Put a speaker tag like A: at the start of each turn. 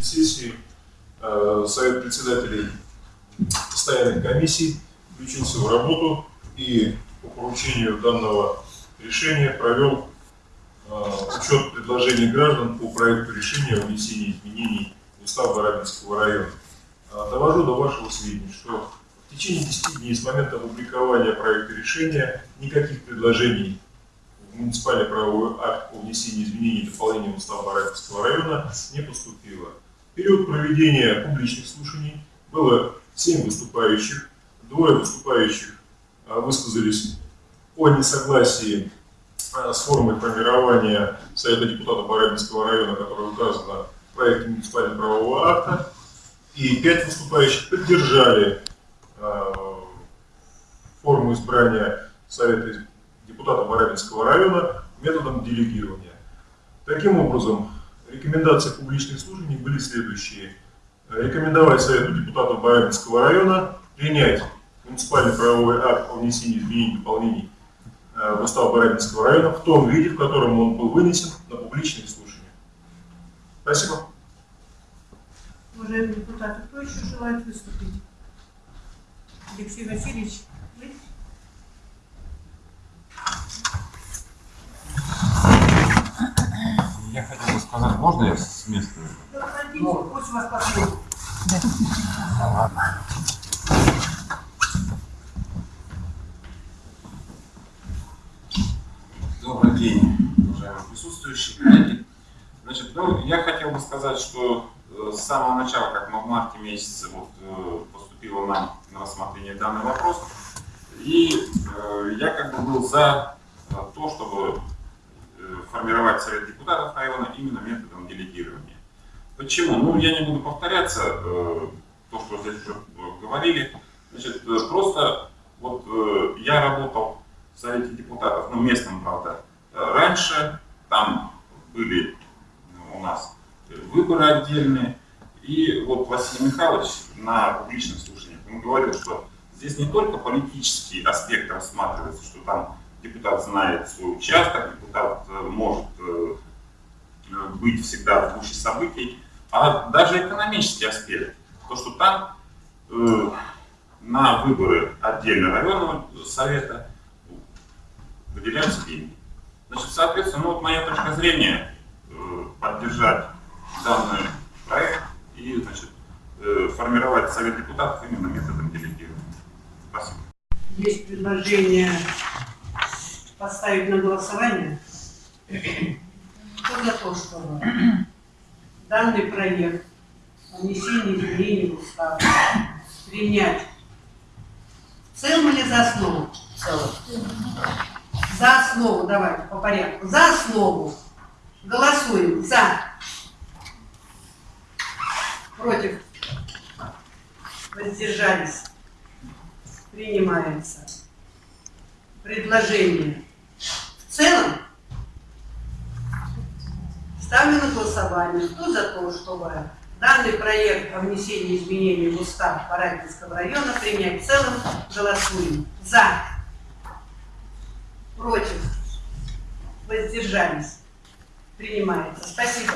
A: заключительной сессии э, Совет председателей постоянных комиссий включился в работу и по поручению данного решения провел э, учет предложений граждан по проекту решения о внесении изменений в устав Барабинского района. Э, довожу до вашего сведения, что в течение 10 дней с момента опубликования проекта решения никаких предложений в муниципальный правовой акт о внесении изменений и дополнений в устав Барабинского района не поступило. Период проведения публичных слушаний. Было 7 выступающих, двое выступающих а, высказались о несогласии а, с формой формирования Совета депутатов Барабинского района, которая указана в проекте муниципального правового акта, и пять выступающих поддержали э, форму избрания Совета депутатов Барабинского района методом делегирования. Таким образом, рекомендации публичных служений были следующие. Рекомендовать Совету депутатов Барабинского района принять муниципальный правовой акт о внесении изменений и дополнений э, в устав Барабинского района в том виде, в котором он был вынесен на публичные слушания. Спасибо.
B: Уважаемые депутаты, кто еще желает выступить? Алексей Васильевич, вы?
C: Я хотел бы сказать, можно я с места?
B: Да, садитесь, пусть вас послушают.
C: Ну, ладно. Добрый день, уважаемые присутствующие, коллеги. Значит, ну, я хотел бы сказать, что э, с самого начала, как мы в марте месяце вот, э, поступило нам на рассмотрение данный вопрос, и э, я как бы был за э, то, чтобы формировать Совет депутатов района именно методом делегирования. Почему? Ну, я не буду повторяться, э, то, что здесь уже э, говорили. Значит, э, просто вот э, я работал в Совете депутатов, ну, местном, правда, э, раньше, там были у нас выборы отдельные, и вот Василий Михайлович на публичных слушаниях, он говорил, что здесь не только политический аспект рассматривается, что там депутат знает свой участок, депутат может быть всегда в гуще событий, а даже экономический аспект. То, что там э, на выборы отдельно районного совета выделяются деньги. Значит, соответственно, ну, вот моя точка зрения э, поддержать данный проект и значит, э, формировать совет депутатов именно методом делегирования. Спасибо.
B: Есть предложение поставить на голосование. За то, чтобы данный проект о внесении изменений в устав принять в целом или за основу? За основу, давайте по порядку. За основу. Голосуем. За. Против. Воздержались. Принимается. Предложение. В целом голосование. Кто за то, чтобы данный проект о внесении изменений в устав Парагинского района принять в целом? Голосуем. За. Против. Воздержались. Принимается. Спасибо.